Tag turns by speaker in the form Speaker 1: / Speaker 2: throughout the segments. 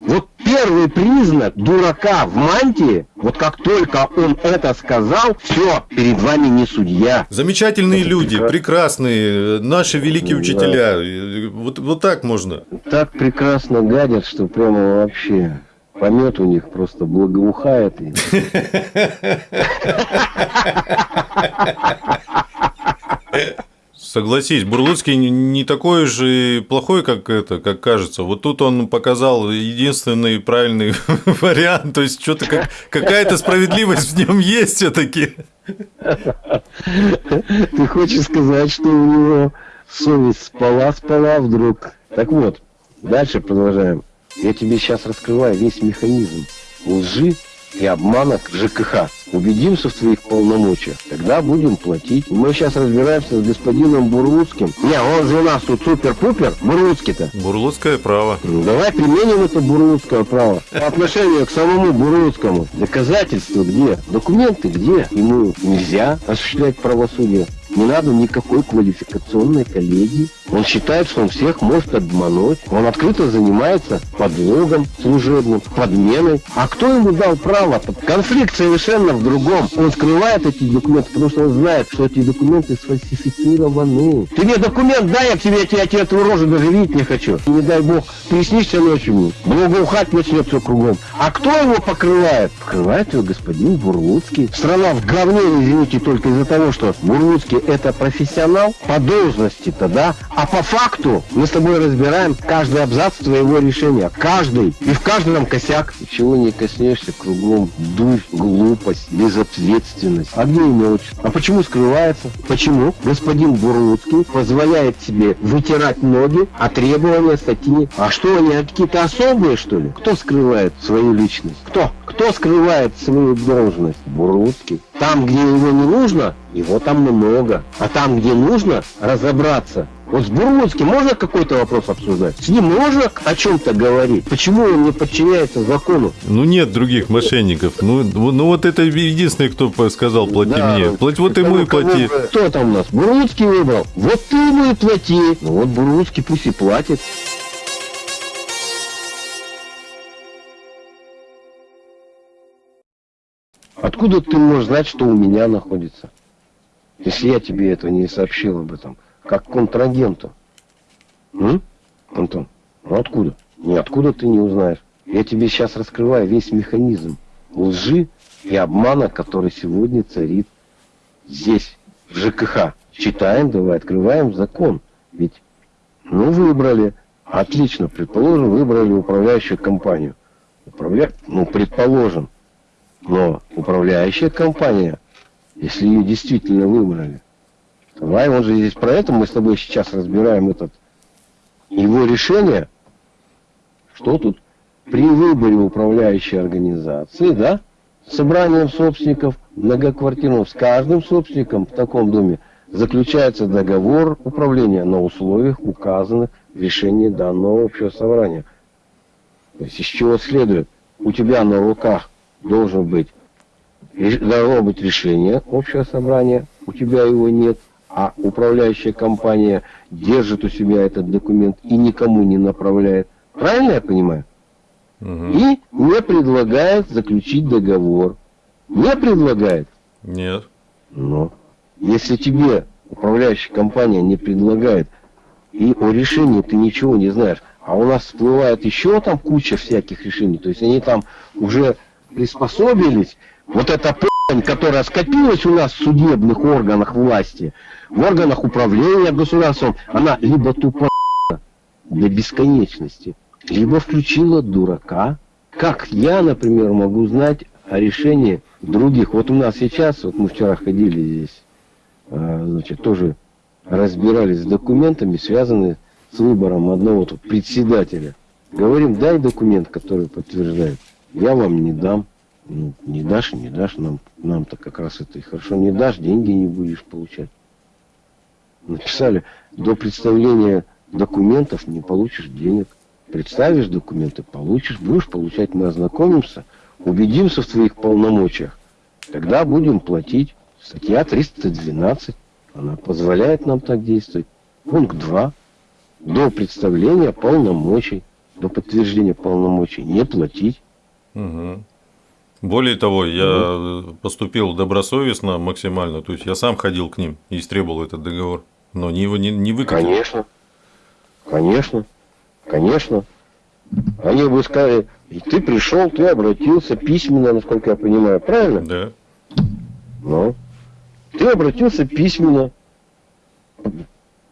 Speaker 1: Вот первый признак дурака в мантии, вот как только он это сказал, все, перед вами не судья.
Speaker 2: Замечательные это люди, прекрасно. прекрасные, наши великие да. учителя. Вот, вот так можно.
Speaker 1: Так прекрасно гадят, что прямо вообще помет у них просто благоухает.
Speaker 2: Согласись, Бурлуцкий не такой же плохой, как это, как кажется. Вот тут он показал единственный правильный вариант, то есть что-то как, какая-то справедливость в нем есть все-таки.
Speaker 1: Ты хочешь сказать, что у него совесть спала, спала вдруг? Так вот, дальше продолжаем. Я тебе сейчас раскрываю весь механизм лжи и обмана ЖКХ. Убедимся в твоих полномочиях, тогда будем платить. Мы сейчас разбираемся с господином Бурлуцким. Не, он же у нас тут супер-пупер. Бурлуцкий-то.
Speaker 2: Бурлуцкое право.
Speaker 1: Ну, давай применим это бурлуцкое право. По отношению к самому Бурлуцкому. Доказательства где? Документы где? Ему нельзя осуществлять правосудие. Не надо никакой квалификационной коллегии. Он считает, что он всех может обмануть. Он открыто занимается подлогом служебным, подменой. А кто ему дал право? Конфликт совершенно в другом. Он скрывает эти документы, потому что он знает, что эти документы сфальсифицированы. Ты мне документ дай, я тебе, я тебе, я тебе эту рожу даже видеть не хочу. Не дай бог, приснишься ночью мне. Благоухать начнет все кругом. А кто его покрывает? Покрывает его господин Бурлуцкий. Страна в говне, извините, только из-за того, что Бурлуцкий это профессионал по должности-то, да? А по факту мы с тобой разбираем каждый абзац твоего решения. Каждый. И в каждом косяк. Чего не коснешься, кругом дурь, глупость, безответственность. А где отчество? А почему скрывается? Почему господин Бурлуцкий позволяет себе вытирать ноги, а требования статьи? А что они, какие-то особые, что ли? Кто скрывает свою личность? Кто? Кто скрывает свою должность? Бурлуцкий. Там, где его не нужно, его там много. А там, где нужно разобраться, вот с Бурлуцким можно какой-то вопрос обсуждать? С ним можно о чем-то говорить? Почему он не подчиняется закону?
Speaker 2: Ну, нет других мошенников. Ну, ну вот это единственный, кто сказал, плати да, мне. Плати, вот ему и плати.
Speaker 1: Кто там у нас? Бурлуцкий выбрал. Вот ты ему и плати. Ну, вот Бурлуцкий пусть и платит. Откуда ты можешь знать, что у меня находится? Если я тебе этого не сообщил об этом как контрагенту. М? Антон, ну откуда? Ниоткуда ты не узнаешь. Я тебе сейчас раскрываю весь механизм лжи и обмана, который сегодня царит здесь, в ЖКХ. Читаем, давай, открываем закон. Ведь, ну, выбрали. Отлично, предположим, выбрали управляющую компанию. Управля... Ну, предположим. Но управляющая компания, если ее действительно выбрали, Давай, он же здесь про это, мы с тобой сейчас разбираем этот его решение, что тут при выборе управляющей организации, да, собранием собственников многоквартирных, с каждым собственником в таком доме заключается договор управления на условиях, указанных в решении данного общего собрания. То есть из чего следует, у тебя на руках должен быть, должно быть решение общего собрания, у тебя его нет, а управляющая компания держит у себя этот документ и никому не направляет. Правильно я понимаю? Угу. И не предлагает заключить договор. Не предлагает?
Speaker 2: Нет.
Speaker 1: Но если тебе управляющая компания не предлагает, и о решении ты ничего не знаешь, а у нас всплывает еще там куча всяких решений, то есть они там уже приспособились, вот эта которая скопилась у нас в судебных органах власти, в органах управления государством, она либо тупо до бесконечности, либо включила дурака. Как я, например, могу знать о решении других? Вот у нас сейчас, вот мы вчера ходили здесь, а, значит, тоже разбирались с документами, связанными с выбором одного тут председателя. Говорим, дай документ, который подтверждает. Я вам не дам. Ну, не дашь, не дашь, нам, нам-то как раз это и хорошо. Не дашь, деньги не будешь получать написали, до представления документов не получишь денег. Представишь документы, получишь, будешь получать, мы ознакомимся, убедимся в твоих полномочиях. Тогда будем платить. Статья 312, она позволяет нам так действовать. Пункт 2. До представления полномочий. до подтверждения полномочий не платить.
Speaker 2: Угу. Более того, я поступил добросовестно максимально, то есть я сам ходил к ним и истребовал этот договор, но не его не, не выкатил.
Speaker 1: Конечно, конечно, конечно. Они бы сказали, и ты пришел, ты обратился письменно, насколько я понимаю, правильно?
Speaker 2: Да.
Speaker 1: Ну, ты обратился письменно.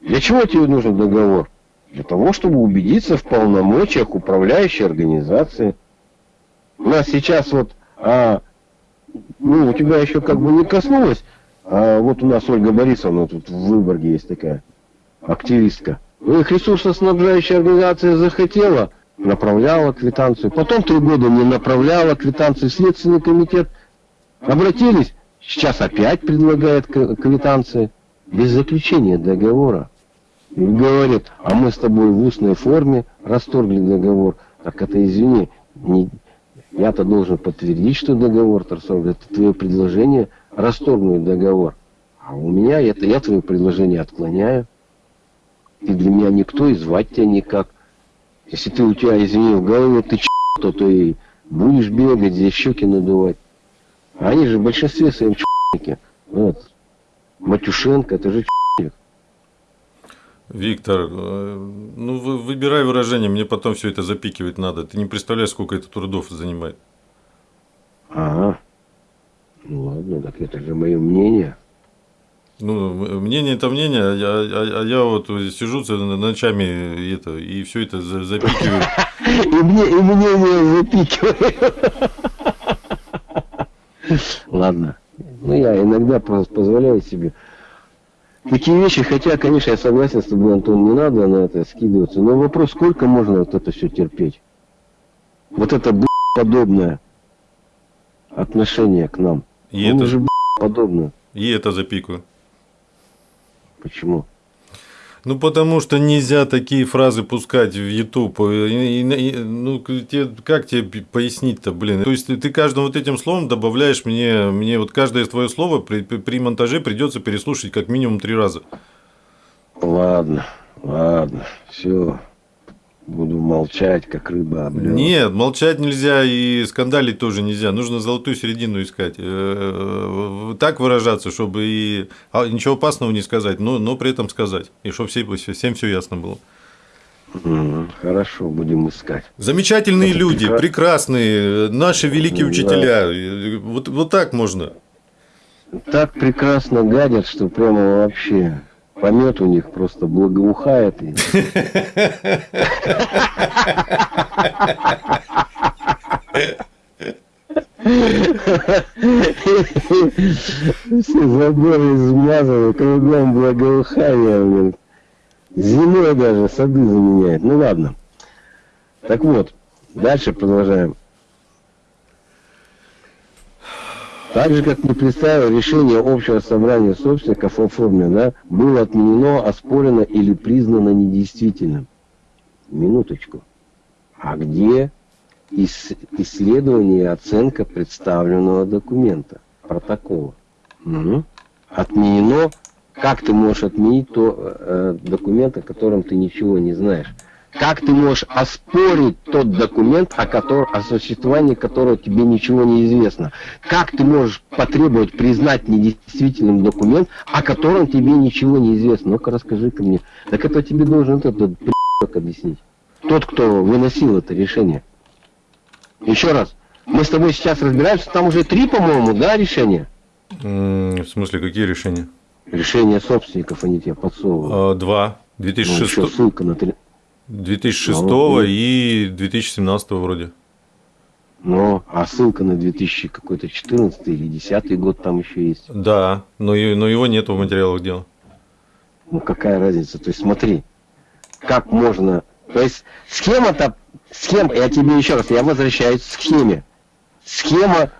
Speaker 1: Для чего тебе нужен договор? Для того, чтобы убедиться в полномочиях управляющей организации. У нас сейчас вот, а, ну, у тебя еще как бы не коснулось, а вот у нас Ольга Борисовна тут в Выборге есть такая активистка. Ну, их ресурсоснабжающая организация захотела, направляла квитанцию. Потом три года не направляла квитанцию. Следственный комитет обратились, сейчас опять предлагает квитанции без заключения договора. И говорит, а мы с тобой в устной форме расторгли договор. Так это, извини, не, я-то должен подтвердить, что договор расторгли. Это твое предложение расторгнуть договор. А у меня это я твое предложение отклоняю. Ты для меня никто и звать тебя никак. Если ты у тебя, извини, в голове ты ч**, то ты будешь бегать, здесь щеки надувать. Они же в большинстве своем ч**ники. Вот. Матюшенко, это же ч**.
Speaker 2: Виктор, э, ну вы, выбирай выражение, мне потом все это запикивать надо. Ты не представляешь, сколько это трудов занимает.
Speaker 1: Ага. Ну ладно, так это же мое мнение.
Speaker 2: Ну, мнение это мнение, а я, а, а я вот сижу ночами это, и все это запикиваю.
Speaker 1: И мне и мнение запикиваю. Ладно. Ну, я иногда позволяю себе такие вещи, хотя, конечно, я согласен с тобой, Антон, не надо на это скидываться. Но вопрос, сколько можно вот это все терпеть? Вот это подобное отношение к нам.
Speaker 2: И Он это...
Speaker 1: же подобное.
Speaker 2: И это запикаю.
Speaker 1: Почему?
Speaker 2: Ну, потому что нельзя такие фразы пускать в YouTube. ну, тебе, как тебе пояснить-то, блин? То есть ты каждым вот этим словом добавляешь мне, мне вот каждое твое слово при, при монтаже придется переслушать как минимум три раза.
Speaker 1: Ладно, ладно, все. Буду молчать, как рыба облёва.
Speaker 2: Нет, молчать нельзя и скандалить тоже нельзя. Нужно золотую середину искать. Э, так выражаться, чтобы и а, ничего опасного не сказать, но, но при этом сказать. И чтобы всем, всем все ясно было.
Speaker 1: Хорошо, будем искать.
Speaker 2: Замечательные Это люди, прекрас... прекрасные, наши великие учителя. Вот, вот так можно.
Speaker 1: Так прекрасно гадят, что прямо вообще помет у них просто благоухает. Все заборы измазаны, кругом благоухание, блин. Зимой даже сады заменяет. Ну ладно. Так вот, дальше продолжаем. Так же, как не представил решение общего собрания собственников о форме, да, было отменено, оспорено или признано недействительным. Минуточку. А где исследование и оценка представленного документа, протокола? Угу. Отменено. Как ты можешь отменить то э, документ, о котором ты ничего не знаешь? Как ты можешь оспорить тот документ, о, котором, о существовании которого тебе ничего не известно? Как ты можешь потребовать признать недействительным документ, о котором тебе ничего не известно? Ну-ка расскажи-ка мне. Так это тебе должен этот при***к объяснить. Тот, кто выносил это решение. Еще раз. Мы с тобой сейчас разбираемся, там уже три, по-моему, да, решения?
Speaker 2: В смысле, какие решения?
Speaker 1: Решения собственников они тебе подсовывают.
Speaker 2: А, два. 2006. Ну,
Speaker 1: ссылка на 3.
Speaker 2: 2006 ну, и 2017 вроде.
Speaker 1: Ну, а ссылка на 2000 какой-то 14 или 10 год там еще есть.
Speaker 2: Да, но, но его нет в материалах дела.
Speaker 1: Ну, какая разница? То есть, смотри, как можно... То есть, схема-то... Схема, я тебе еще раз, я возвращаюсь к схеме. Схема,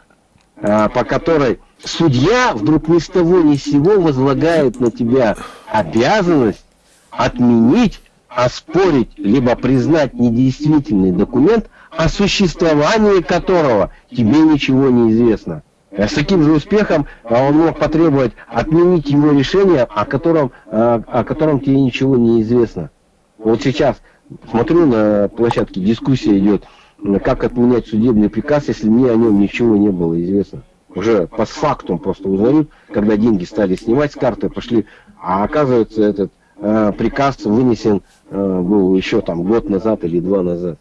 Speaker 1: а, по которой судья вдруг ни с того ни с сего возлагает на тебя обязанность отменить оспорить либо признать недействительный документ, о существовании которого тебе ничего не известно. С таким же успехом а, он мог потребовать отменить его решение, о котором, а, о котором тебе ничего не известно. Вот сейчас смотрю на площадке, дискуссия идет, как отменять судебный приказ, если мне о нем ничего не было известно. Уже по факту просто узнают, когда деньги стали снимать с карты, пошли, а оказывается этот э, приказ вынесен э, был еще там год назад или два назад.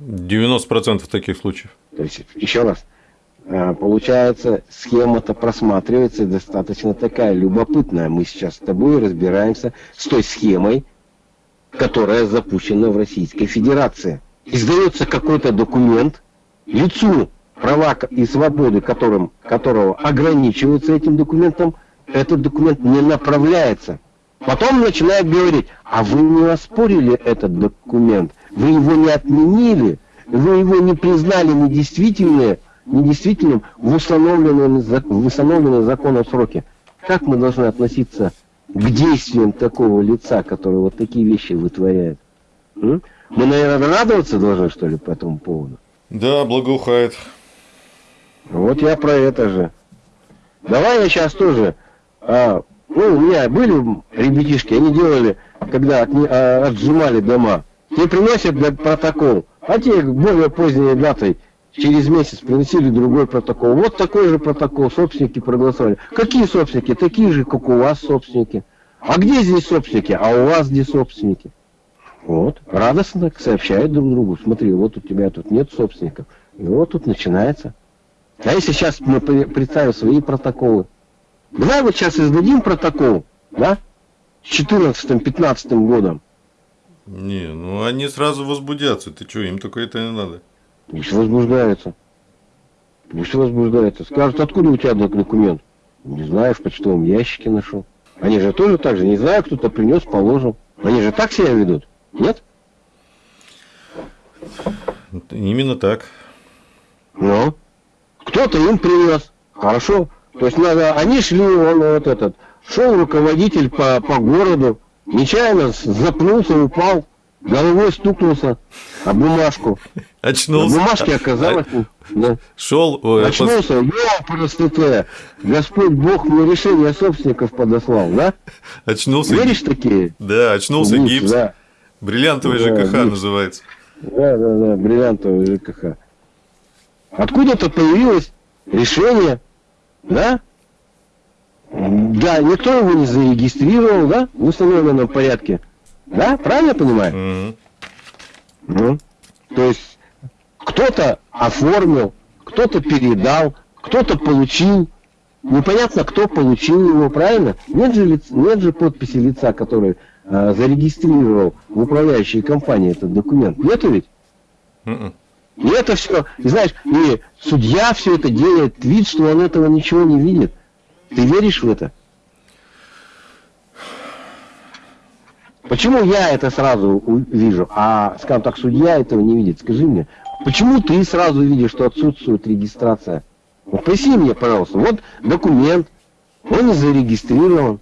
Speaker 2: 90% таких случаев.
Speaker 1: То есть, еще раз, э, получается, схема-то просматривается достаточно такая любопытная. Мы сейчас с тобой разбираемся с той схемой, которая запущена в Российской Федерации. Издается какой-то документ лицу, права и свободы которым, которого ограничиваются этим документом, этот документ не направляется. Потом начинают говорить, а вы не оспорили этот документ, вы его не отменили, вы его не признали недействительным, недействительным в установленном, в установленном законом сроке. Как мы должны относиться к действиям такого лица, который вот такие вещи вытворяет? М? Мы, наверное, радоваться должны, что ли, по этому поводу?
Speaker 2: Да, благоухает.
Speaker 1: Вот я про это же. Давай я сейчас тоже... А, ну, у меня были ребятишки, они делали, когда отни, а, отжимали дома. Тебе приносят протокол, а те более поздней датой через месяц приносили другой протокол. Вот такой же протокол, собственники проголосовали. Какие собственники? Такие же, как у вас собственники. А где здесь собственники? А у вас где собственники? Вот, радостно сообщают друг другу. Смотри, вот у тебя тут нет собственников. И вот тут начинается. А если сейчас мы представим свои протоколы? Давай вот сейчас издадим протокол, да? С 14-15 годом.
Speaker 2: Не, ну они сразу возбудятся. Ты что, им только это не надо.
Speaker 1: Пусть возбуждаются. Пусть возбуждаются. Скажут, откуда у тебя документ? Не знаю, в почтовом ящике нашел. Они же тоже так же, не знаю, кто-то принес, положил. Они же так себя ведут, нет?
Speaker 2: Именно так.
Speaker 1: Ну, кто-то им принес. Хорошо. То есть надо, они шли, он вот этот, шел руководитель по, по городу, нечаянно запнулся, упал, головой стукнулся об бумажку.
Speaker 2: Очнулся.
Speaker 1: На бумажке оказалось...
Speaker 2: А...
Speaker 1: Да.
Speaker 2: Шел...
Speaker 1: Очнулся, ё, просто Господь Бог мне решение собственников подослал, да?
Speaker 2: Очнулся.
Speaker 1: Веришь такие?
Speaker 2: Да, очнулся
Speaker 1: Гипс,
Speaker 2: гипс.
Speaker 1: Да.
Speaker 2: Бриллиантовый
Speaker 1: Да,
Speaker 2: ЖКХ
Speaker 1: гипс.
Speaker 2: называется.
Speaker 1: Да, да, да, бриллиантовый ЖКХ. Откуда-то появилось решение, да? Да, никто его не зарегистрировал, да, в установленном порядке. Да, правильно я понимаю?
Speaker 2: Мгм.
Speaker 1: Ну, то есть кто-то оформил, кто-то передал, кто-то получил. Непонятно, кто получил его, правильно? Нет же, лиц- нет же подписи лица, который э, зарегистрировал в управляющей компании этот документ. Нету ведь?
Speaker 2: Мгм.
Speaker 1: И это все, и знаешь, и судья все это делает вид, что он этого ничего не видит. Ты веришь в это? Почему я это сразу вижу, а, скажем так, судья этого не видит? Скажи мне, почему ты сразу видишь, что отсутствует регистрация? Вот поясни мне, пожалуйста. Вот документ, он не зарегистрирован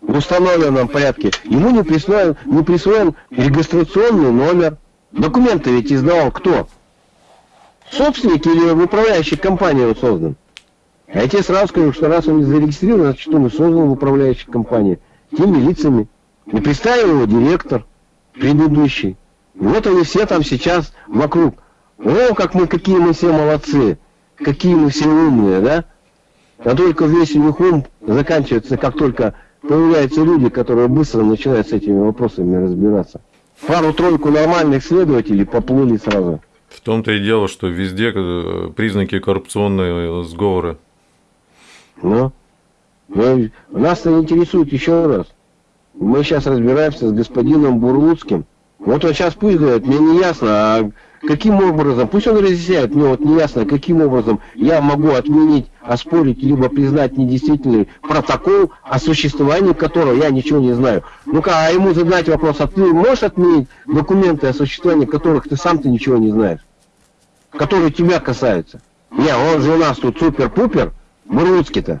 Speaker 1: в установленном порядке. Ему не присвоен, не присвоен регистрационный номер. Документы ведь издавал кто? Собственник или в управляющей компании он создан? А я тебе сразу скажу, что раз он не зарегистрирован, значит он и создан в управляющей компании. Теми лицами. И представил его директор предыдущий. Вот они все там сейчас вокруг. О, как мы, какие мы все молодцы. Какие мы все умные, да? А только весь у них ум заканчивается, как только появляются люди, которые быстро начинают с этими вопросами разбираться. Пару-тройку нормальных следователей поплыли сразу.
Speaker 2: В том-то и дело, что везде э, признаки коррупционной сговора.
Speaker 1: Ну, ну, нас-то интересует еще раз. Мы сейчас разбираемся с господином Бурлуцким. Вот он сейчас пусть говорит, мне не ясно, а каким образом, пусть он разъясняет, мне вот не ясно, каким образом я могу отменить, оспорить, либо признать недействительный протокол, о существовании которого я ничего не знаю. Ну-ка, а ему задать вопрос, а ты можешь отменить документы, о существовании которых ты сам-то ничего не знаешь? Которые тебя касаются? Не, он же у нас тут супер-пупер, Бурлуцкий-то.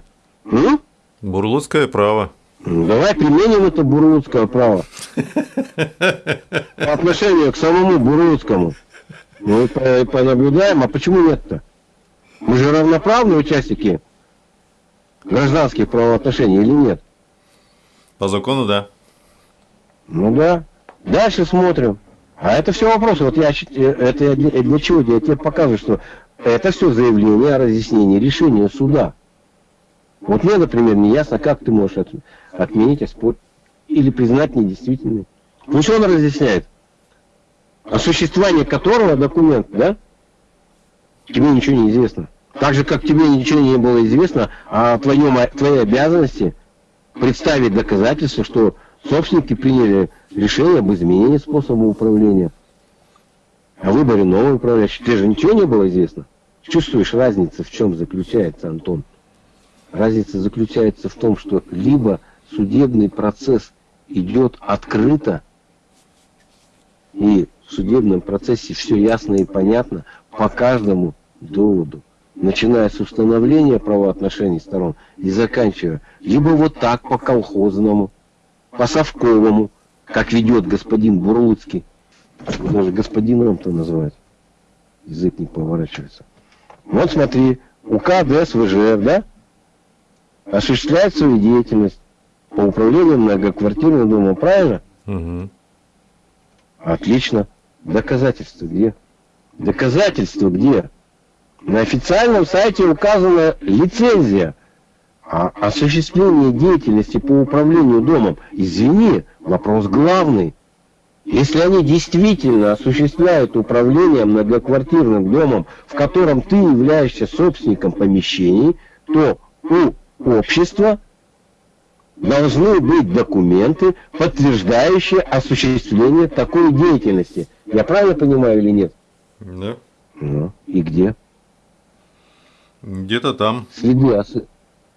Speaker 2: Бурлуцкое право.
Speaker 1: Давай применим это бурлуцкое право. По отношению к самому бурлуцкому. Ну и по- понаблюдаем, а почему нет-то? Мы же равноправные участники гражданских правоотношений или нет?
Speaker 2: По закону, да.
Speaker 1: Ну да. Дальше смотрим. А это все вопросы. Вот я э, это я для, для чего? Я тебе показываю, что это все заявление о разъяснении решения суда. Вот мне, например, не ясно, как ты можешь от, отменить, оспорить или признать недействительным. Ну что он разъясняет? О существовании которого документ, да? Тебе ничего не известно. Так же, как тебе ничего не было известно о твоем, твоей обязанности представить доказательства, что собственники приняли решение об изменении способа управления, о выборе нового управляющего. Тебе же ничего не было известно. Чувствуешь разницу, в чем заключается, Антон? Разница заключается в том, что либо судебный процесс идет открыто, и в судебном процессе все ясно и понятно по каждому доводу, начиная с установления правоотношений сторон и заканчивая либо вот так по колхозному, по совковому, как ведет господин Бурлуцкий, даже господином-то называют, язык не поворачивается. Вот смотри, УК ДСВЖ, да, осуществляет свою деятельность по управлению многоквартирным домом, правильно? Угу. Отлично. Доказательства где? Доказательства где? На официальном сайте указана лицензия а осуществление деятельности по управлению домом. Извини, вопрос главный. Если они действительно осуществляют управление многоквартирным домом, в котором ты являешься собственником помещений, то у общества должны быть документы, подтверждающие осуществление такой деятельности. Я правильно понимаю или нет?
Speaker 2: Да.
Speaker 1: Ну, и где?
Speaker 2: Где-то там.
Speaker 1: Следы, ос...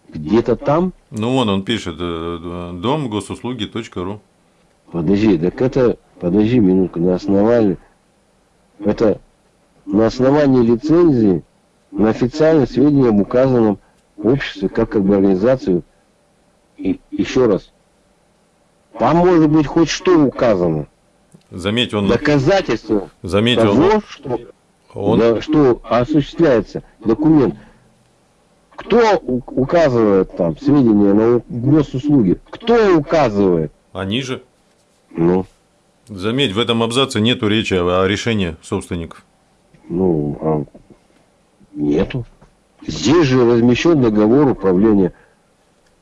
Speaker 1: где-то там?
Speaker 2: Ну, вон он пишет, э, дом госуслуги.ру.
Speaker 1: Подожди, так это, подожди минутку, на основании, это на основании лицензии на официальное сведения об указанном обществе, как как бы организацию, и еще раз, там может быть хоть что указано.
Speaker 2: Заметь, он...
Speaker 1: Доказательство
Speaker 2: Заметь,
Speaker 1: того,
Speaker 2: он...
Speaker 1: что,
Speaker 2: он...
Speaker 1: Да, что осуществляется документ. Кто указывает там сведения на госуслуги? Кто указывает?
Speaker 2: Они же.
Speaker 1: Ну.
Speaker 2: Заметь, в этом абзаце нету речи о решении собственников.
Speaker 1: Ну, а нету. Здесь же размещен договор управления.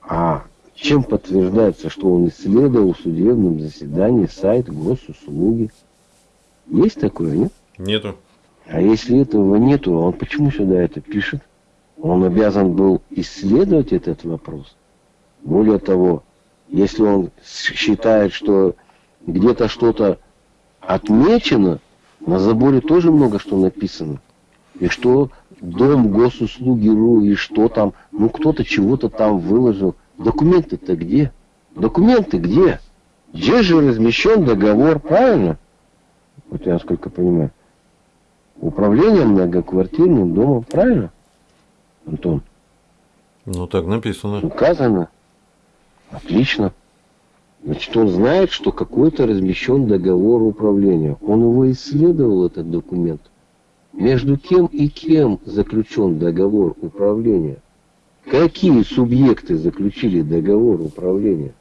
Speaker 1: А чем подтверждается, что он исследовал в судебном заседании сайт госуслуги? Есть такое, нет?
Speaker 2: Нету.
Speaker 1: А если этого нету, он почему сюда это пишет? Он обязан был исследовать этот вопрос. Более того, если он считает, что где-то что-то отмечено, на заборе тоже много что написано. И что дом госуслуги РУ, и что там, ну кто-то чего-то там выложил. Документы-то где? Документы где? Где же размещен договор, правильно? Вот я насколько понимаю. Управление многоквартирным домом, правильно? Антон?
Speaker 2: Ну так написано.
Speaker 1: Указано. Отлично. Значит, он знает, что какой-то размещен договор управления. Он его исследовал, этот документ. Между кем и кем заключен договор управления? Какие субъекты заключили договор управления?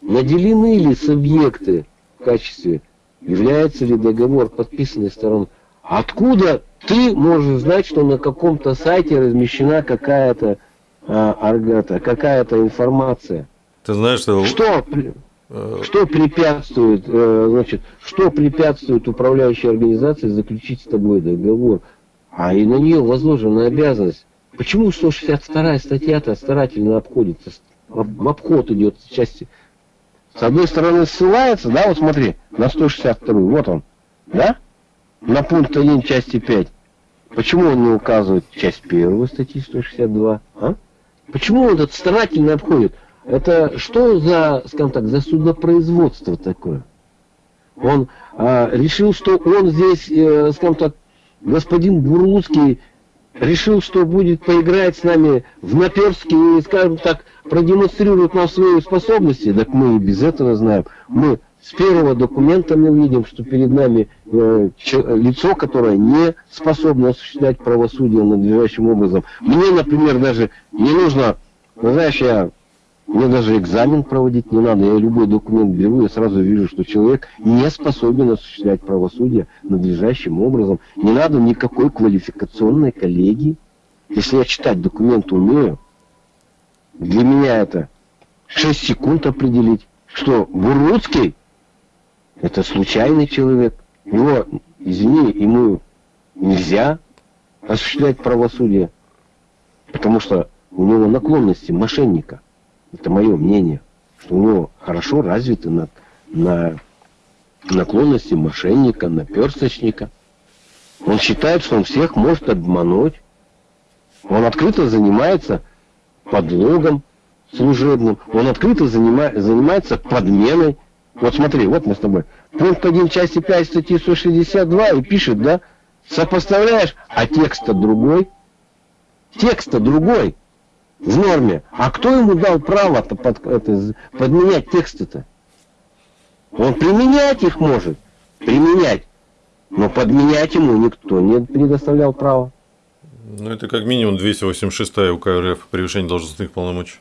Speaker 1: Наделены ли субъекты в качестве, является ли договор подписанной стороной? Откуда ты можешь знать, что на каком-то сайте размещена какая-то а, какая-то информация?
Speaker 2: Ты знаешь, что...
Speaker 1: Что? Что препятствует, э, значит, что препятствует управляющей организации заключить с тобой договор? А и на нее возложена обязанность. Почему 162 статья-то старательно обходится? В обход идет части. С одной стороны ссылается, да, вот смотри, на 162, вот он, да? На пункт 1 части 5. Почему он не указывает часть 1 статьи 162? А? Почему он этот старательно обходит? Это что за, скажем так, за судопроизводство такое? Он а, решил, что он здесь, э, скажем так, господин Бурлуцкий решил, что будет поиграть с нами в наперстки и, скажем так, продемонстрирует нам свои способности. Так мы и без этого знаем. Мы с первого документа мы видим, что перед нами э, лицо, которое не способно осуществлять правосудие надлежащим образом. Мне, например, даже не нужно, ну, знаешь, я Мне даже экзамен проводить не надо. Я любой документ беру, я сразу вижу, что человек не способен осуществлять правосудие надлежащим образом. Не надо никакой квалификационной коллегии. Если я читать документы умею, для меня это 6 секунд определить, что Буруцкий это случайный человек. Его, извини, ему нельзя осуществлять правосудие, потому что у него наклонности мошенника. Это мое мнение, что у него хорошо развиты на, на наклонности мошенника, наперсточника. Он считает, что он всех может обмануть. Он открыто занимается подлогом служебным. Он открыто занима, занимается подменой. Вот смотри, вот мы с тобой. Пункт 1 части 5 статьи 162 и пишет, да? Сопоставляешь, а текст-то другой. Текст-то другой в норме. А кто ему дал право-то под, это, подменять тексты-то? Он применять их может. Применять. Но подменять ему никто не предоставлял права.
Speaker 2: Ну, это как минимум 286 УК РФ превышение должностных полномочий.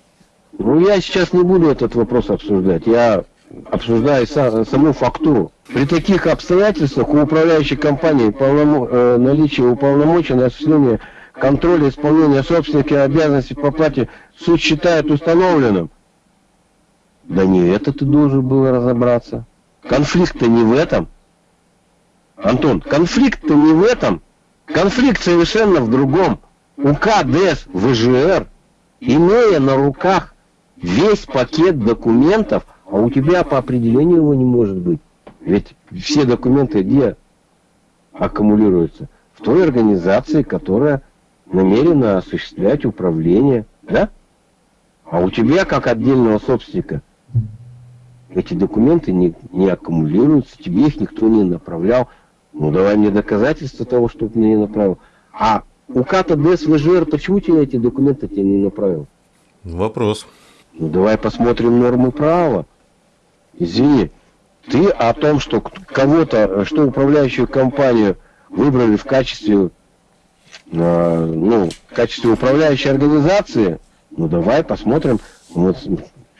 Speaker 1: Ну, я сейчас не буду этот вопрос обсуждать. Я обсуждаю саму фактуру. При таких обстоятельствах у управляющей компании полномо... э, наличие уполномоченного на осуществление контроля исполнения собственных обязанностей по плате суд считает установленным. Да не это ты должен был разобраться. Конфликт-то не в этом. Антон, конфликт-то не в этом. Конфликт совершенно в другом. УК ДЭС ВЖР, имея на руках весь пакет документов, а у тебя по определению его не может быть. Ведь все документы где аккумулируются? В той организации, которая намерена осуществлять управление, да? А у тебя, как отдельного собственника, эти документы не, не аккумулируются, тебе их никто не направлял. Ну, давай мне доказательства того, что ты мне не направил. А у КАТа ДС ВЖР, почему тебе эти документы тебе не направил?
Speaker 2: Вопрос.
Speaker 1: Ну, давай посмотрим нормы права. Извини, ты о том, что кого-то, что управляющую компанию выбрали в качестве, ну, в качестве управляющей организации, ну, давай посмотрим, вот,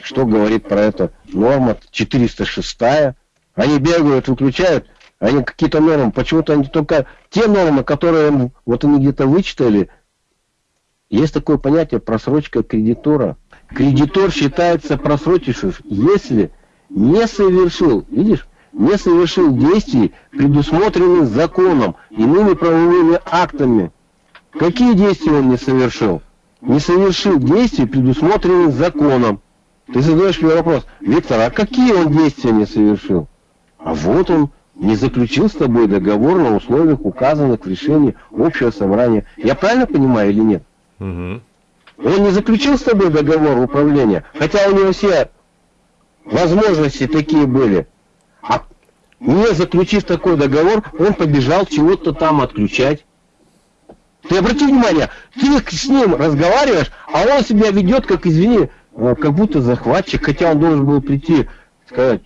Speaker 1: что говорит про это норма 406 Они бегают, выключают, они какие-то нормы, почему-то они только те нормы, которые вот они где-то вычитали. Есть такое понятие просрочка кредитора. Кредитор считается просрочившим, если не совершил, видишь, не совершил действий, предусмотренных законом, иными правовыми актами. Какие действия он не совершил? Не совершил действий, предусмотренных законом. Ты задаешь мне вопрос, Виктор, а какие он действия не совершил? А вот он не заключил с тобой договор на условиях, указанных в решении общего собрания. Я правильно понимаю или нет?
Speaker 2: Угу.
Speaker 1: Он не заключил с тобой договор управления, хотя у него все возможности такие были. А не заключив такой договор, он побежал чего-то там отключать. Ты обрати внимание, ты с ним разговариваешь, а он себя ведет, как, извини, э, как будто захватчик, хотя он должен был прийти, сказать,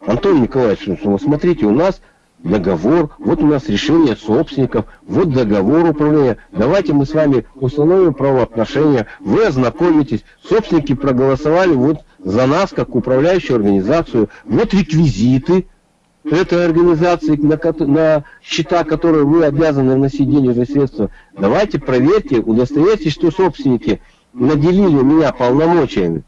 Speaker 1: Антон Николаевич, ну, смотрите, у нас договор, вот у нас решение собственников, вот договор управления, давайте мы с вами установим правоотношения, вы ознакомитесь, собственники проголосовали вот за нас, как управляющую организацию, вот реквизиты этой организации, на, на счета, которые вы обязаны вносить денежные средства, давайте проверьте, удостоверьтесь, что собственники наделили меня полномочиями.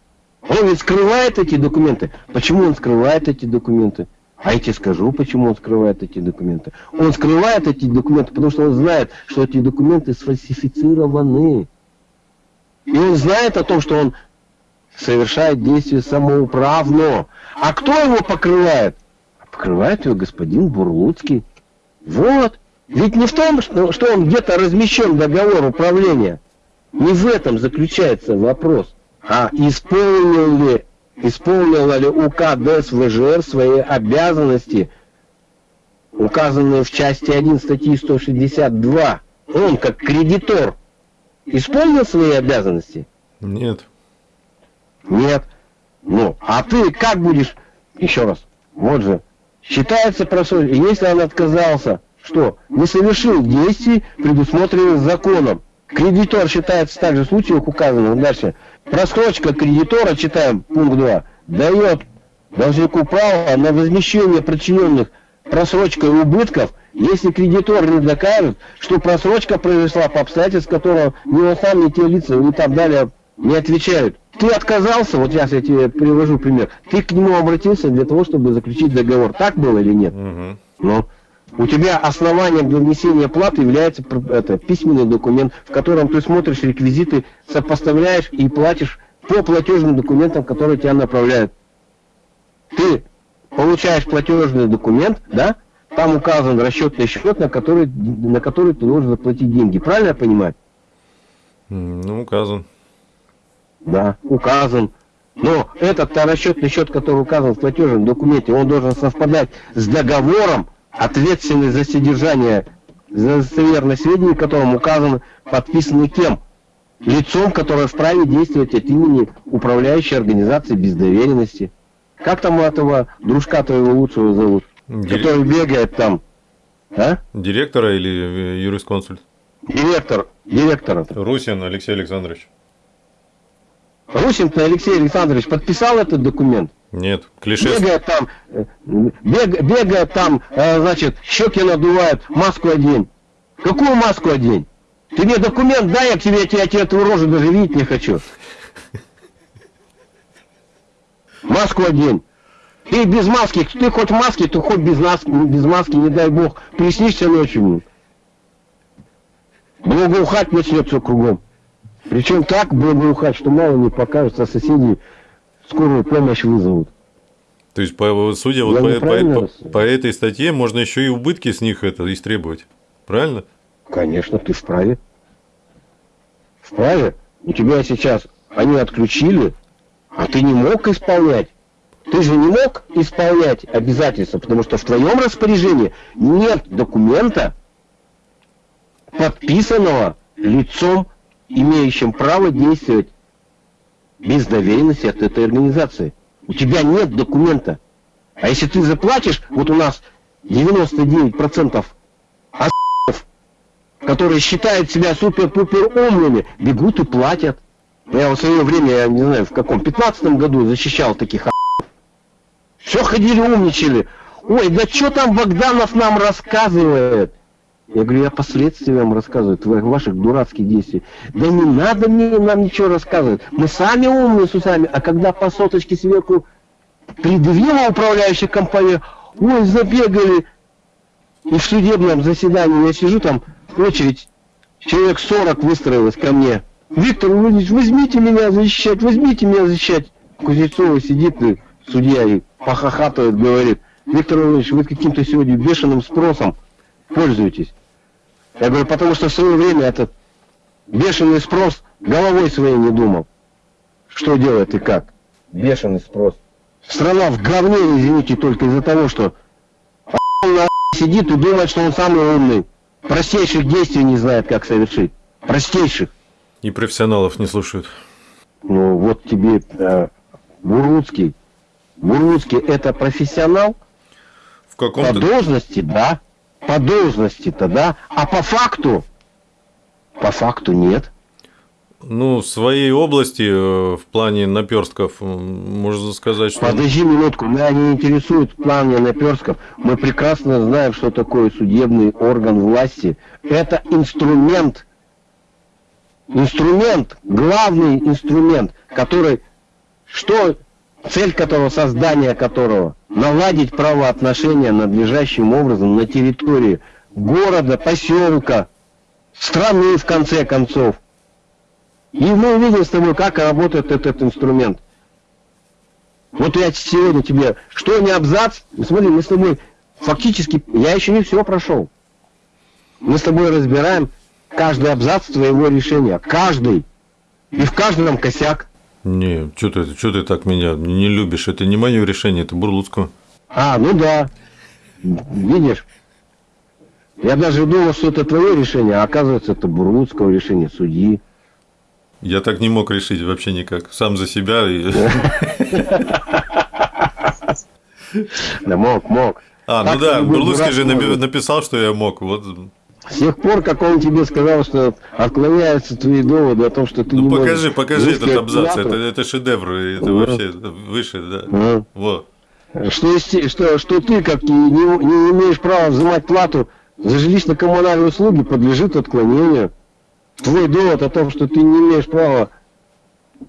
Speaker 1: Он ведь скрывает эти документы. Почему он скрывает эти документы? А я тебе скажу, почему он скрывает эти документы. Он скрывает эти документы, потому что он знает, что эти документы сфальсифицированы. И он знает о том, что он совершает действие самоуправно. А кто его покрывает? Покрывает его господин Бурлуцкий. Вот. Ведь не в том, что он где-то размещен договор управления. Не в этом заключается вопрос. А исполнил ли исполнила ли УК ДЭС ВЖР свои обязанности, указанные в части 1 статьи 162. Он, как кредитор, исполнил свои обязанности?
Speaker 2: Нет.
Speaker 1: Нет. Ну, а ты как будешь, еще раз, вот же, считается просроченным, если он отказался, что не совершил действий, предусмотренных законом. Кредитор считается также в случаях указанных дальше просрочка кредитора, читаем пункт 2, дает должнику право на возмещение причиненных просрочкой убытков, если кредитор не докажет, что просрочка произошла по обстоятельствам, которого ни он сам, ни те лица и так далее не отвечают. Ты отказался, вот сейчас я тебе привожу пример, ты к нему обратился для того, чтобы заключить договор. Так было или нет?
Speaker 2: Угу.
Speaker 1: Ну, у тебя основанием для внесения платы является это, письменный документ, в котором ты смотришь реквизиты, сопоставляешь и платишь по платежным документам, которые тебя направляют. Ты получаешь платежный документ, да, там указан расчетный счет, на который, на который ты должен заплатить деньги. Правильно я понимаю?
Speaker 2: Ну, указан.
Speaker 1: Да, указан. Но этот расчетный счет, который указан в платежном документе, он должен совпадать с договором, ответственный за содержание за достоверные сведения, которым указано, подписаны кем? Лицом, которое вправе действовать от имени управляющей организации без доверенности. Как там у этого дружка твоего лучшего зовут?
Speaker 2: Дир-
Speaker 1: Который бегает там. А?
Speaker 2: Директора или э, юрисконсульт?
Speaker 1: Директор. Директора.
Speaker 2: Русин Алексей Александрович.
Speaker 1: Русин-то Алексей Александрович подписал этот документ.
Speaker 2: Нет, клише.
Speaker 1: Бегает там, бег- бегает там, э, значит, щеки надувает, маску одень. Какую маску одень? Ты мне документ дай, я тебе, я тебе, я тебе твою рожу даже видеть не хочу. Маску одень. Ты без маски, ты хоть в маске, ты хоть без, нас, без маски, не дай бог, приснишься ночью. Благоухать начнется кругом. Причем так благоухать, что мало не покажется, а соседи скорую помощь вызовут.
Speaker 2: То есть, по, судя вот по, по-
Speaker 1: вас-
Speaker 2: по этой статье, можно еще и убытки с них это истребовать. Правильно?
Speaker 1: Конечно, ты вправе. Вправе. У тебя сейчас они отключили, а ты не мог исполнять. Ты же не мог исполнять обязательства, потому что в твоем распоряжении нет документа, подписанного лицом, имеющим право действовать без доверенности от этой организации. У тебя нет документа. А если ты заплатишь, вот у нас 99% ос**ов, которые считают себя супер-пупер умными, бегут и платят. Я в свое время, я не знаю, в каком, 15 году защищал таких все ходили умничали. Ой, да что там Богданов нам рассказывает? Я говорю, я последствия вам рассказываю, твоих ваших дурацких действий. Да не надо мне нам ничего рассказывать. Мы сами умные с усами, а когда по соточке сверху предъявила управляющая компания, ой, забегали. И в судебном заседании я сижу там, очередь, человек 40 выстроилось ко мне. Виктор Владимирович, возьмите меня защищать, возьмите меня защищать. Кузнецова сидит, и судья, и похохатывает, говорит, Виктор Владимирович, вы каким-то сегодня бешеным спросом пользуетесь. Я говорю, потому что в свое время этот бешеный спрос головой своей не думал. Что делает и как? Бешеный спрос. Страна в говне, извините, только из-за того, что сидит и думает, что он самый умный. Простейших действий не знает, как совершить. Простейших.
Speaker 2: И профессионалов не слушают.
Speaker 1: Ну, вот тебе э, Буруцкий. Буруцкий это профессионал?
Speaker 2: В
Speaker 1: По
Speaker 2: каком-то...
Speaker 1: должности, да. По должности-то, да. А по факту? По факту нет.
Speaker 2: Ну, в своей области, э, в плане наперстков, можно сказать, что...
Speaker 1: Подожди минутку, меня не интересует план наперсков. Мы прекрасно знаем, что такое судебный орган власти. Это инструмент, инструмент, главный инструмент, который, что цель которого, создание которого, наладить правоотношения надлежащим образом на территории города, поселка, страны, в конце концов. И мы увидим с тобой, как работает этот инструмент. Вот я сегодня тебе, что не абзац, смотри, мы с тобой фактически, я еще не все прошел. Мы с тобой разбираем каждый абзац твоего решения, каждый. И в каждом косяк.
Speaker 2: Не, что ты, чё ты так меня не любишь? Это не мое решение, это Бурлуцкого.
Speaker 1: А, ну да. Видишь? Я даже думал, что это твое решение, а оказывается, это Бурлуцкого решение судьи.
Speaker 2: Я так не мог решить вообще никак. Сам за себя.
Speaker 1: Да мог, мог.
Speaker 2: А, ну да, Бурлуцкий же написал, что я мог. Вот
Speaker 1: С тех пор, как он тебе сказал, что отклоняются твои доводы о том, что ты
Speaker 2: ну,
Speaker 1: не
Speaker 2: покажи,
Speaker 1: можешь
Speaker 2: покажи этот
Speaker 1: от
Speaker 2: абзац, это, это шедевр, это
Speaker 1: Ага.
Speaker 2: вообще выше, да.
Speaker 1: Ага.
Speaker 2: Вот.
Speaker 1: Что, что, что ты, как не, не- не имеешь права взимать плату за жилищно-коммунальные услуги, подлежит отклонению. Твой довод о том, что ты не имеешь права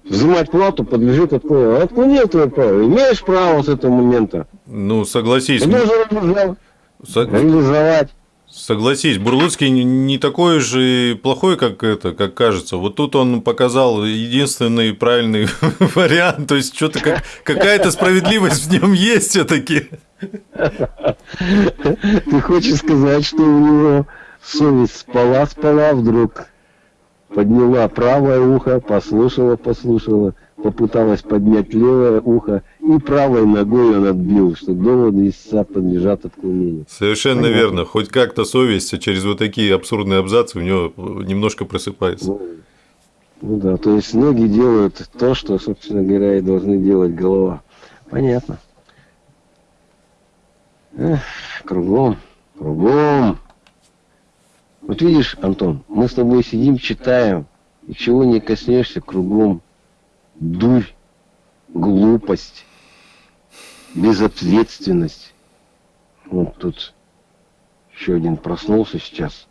Speaker 1: взимать плату, подлежит отклонению. Отклонил твое право. Имеешь право с этого момента.
Speaker 2: Ну, согласись,
Speaker 1: Ты должен реализовать.
Speaker 2: со-
Speaker 1: реализовать.
Speaker 2: Согласись, Бурлуцкий не- такой же плохой, как это, как кажется. Вот тут он показал единственный правильный вариант, то есть что-то как, какая-то справедливость в нем есть все-таки.
Speaker 1: Ты хочешь сказать, что у него совесть спала, спала вдруг, подняла правое ухо, послушала, послушала, попыталась поднять левое ухо и правой ногой он отбил, что доводы истца подлежат отклонению.
Speaker 2: Совершенно
Speaker 1: Понятно.
Speaker 2: верно. Хоть как-то совесть через вот такие абсурдные абзацы у него немножко просыпается.
Speaker 1: Ну, ну да, то есть ноги делают то, что, собственно говоря, и должны делать голова. Понятно. Эх, кругом, кругом. Вот видишь, Антон, мы с тобой сидим, читаем, и чего не коснешься, кругом дурь, глупость, безответственность. Вот тут еще один проснулся сейчас,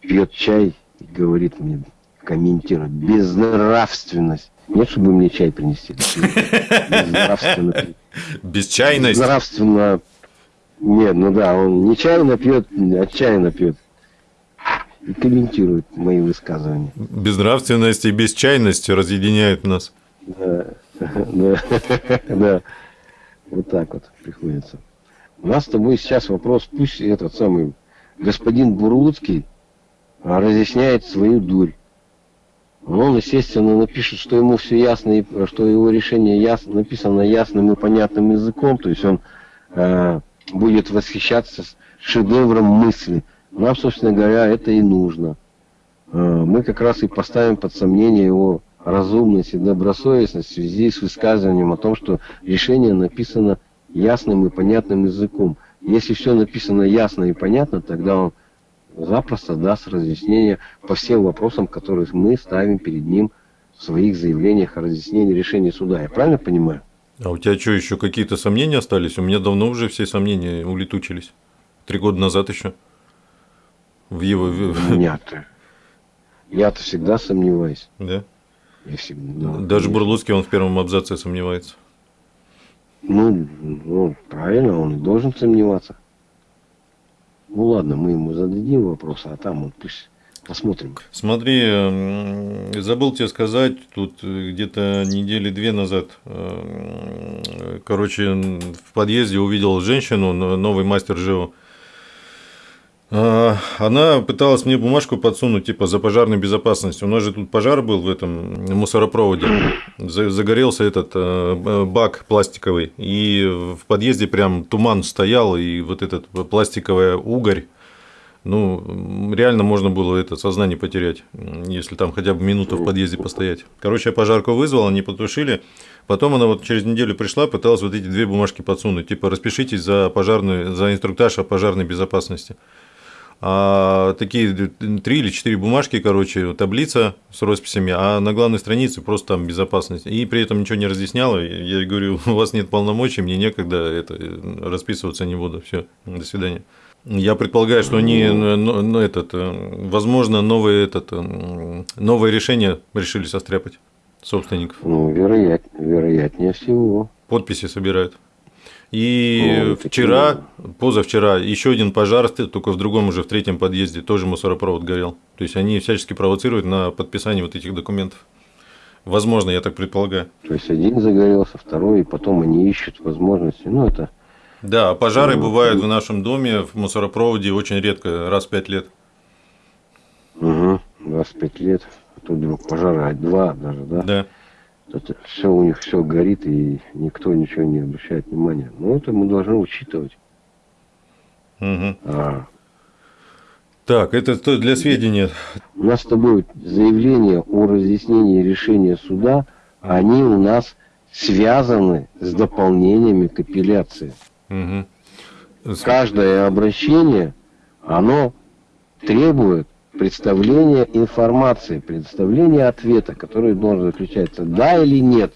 Speaker 1: пьет чай и говорит мне, комментирует, безнравственность. Нет, чтобы мне чай принести. Безнравственно.
Speaker 2: Бесчайность.
Speaker 1: Безнравственно. Нет, ну да, он нечаянно пьет, отчаянно пьет. И комментирует мои высказывания.
Speaker 2: Безнравственность и бесчайность разъединяют нас.
Speaker 1: Да, да, да. Вот так вот приходится. У нас с тобой сейчас вопрос, пусть этот самый господин Бурлуцкий а, разъясняет свою дурь. Он, естественно, напишет, что ему все ясно, и что его решение ясно, написано ясным и понятным языком, то есть он э, будет восхищаться шедевром мысли. Нам, собственно говоря, это и нужно. Э, мы как раз и поставим под сомнение его разумность и добросовестность в связи с высказыванием о том, что решение написано ясным и понятным языком. Если все написано ясно и понятно, тогда он запросто даст разъяснение по всем вопросам, которые мы ставим перед ним в своих заявлениях о разъяснении решения суда. Я правильно понимаю?
Speaker 2: А у тебя что, еще какие-то сомнения остались? У меня давно уже все сомнения улетучились. Три года назад еще. В его...
Speaker 1: У меня-то. Я-то всегда сомневаюсь.
Speaker 2: Да?
Speaker 1: Я всегда, да,
Speaker 2: Даже. Бурлуцкий, он в первом абзаце сомневается.
Speaker 1: Ну, ну, правильно, он и должен сомневаться. Ну ладно, мы ему зададим вопрос, а там он пусть посмотрим.
Speaker 2: Смотри, забыл тебе сказать, тут э, где-то недели две назад, э, короче, в подъезде увидел женщину, новый мастер ЖЭО. А, Она пыталась мне бумажку подсунуть, типа, за пожарной безопасность. У нас же тут пожар был в этом мусоропроводе. За- Загорелся этот э, бак пластиковый. И в подъезде прям туман стоял, и вот этот пластиковая угорь, ну, реально можно было это сознание потерять, если там хотя бы минуту в подъезде постоять. Короче, я пожарку вызвал, они потушили. Потом она вот через неделю пришла, пыталась вот эти две бумажки подсунуть. Типа, распишитесь за, пожарную, за инструктаж о пожарной безопасности. А такие три или четыре бумажки, короче, таблица с росписями, а на главной странице просто там безопасность. И при этом ничего не разъясняла. Я говорю, у вас нет полномочий, мне некогда это расписываться не буду. Все, до свидания. Я предполагаю, что они, ну, этот, э, возможно, новые, этот, новое решение решили состряпать собственников.
Speaker 1: Ну, вероят, вероятнее всего.
Speaker 2: Подписи собирают. И
Speaker 1: О, такие
Speaker 2: вчера, позавчера, еще один пожар, только в другом уже, в третьем подъезде, тоже мусоропровод горел. То есть они всячески провоцируют на подписание вот этих документов. Возможно, я так предполагаю.
Speaker 1: То есть один загорелся, второй, и потом они ищут возможности. Ну, это
Speaker 2: Да, а пожары
Speaker 1: Ну,
Speaker 2: бывают в нашем доме, в мусоропроводе очень редко, раз в пять лет.
Speaker 1: угу, 25 лет, а тут вдруг пожары, а два даже, да?
Speaker 2: Да.
Speaker 1: Это все у них все горит, и никто ничего не обращает внимания. Ну, это мы должны учитывать.
Speaker 2: Мгм.
Speaker 1: А
Speaker 2: Так, это то для сведения.
Speaker 1: у нас с тобой заявления о разъяснении решения суда, они у нас связаны с дополнениями к апелляции.
Speaker 2: С-
Speaker 1: Каждое обращение, оно требует представления информации, представления ответа, который должен заключаться да или нет.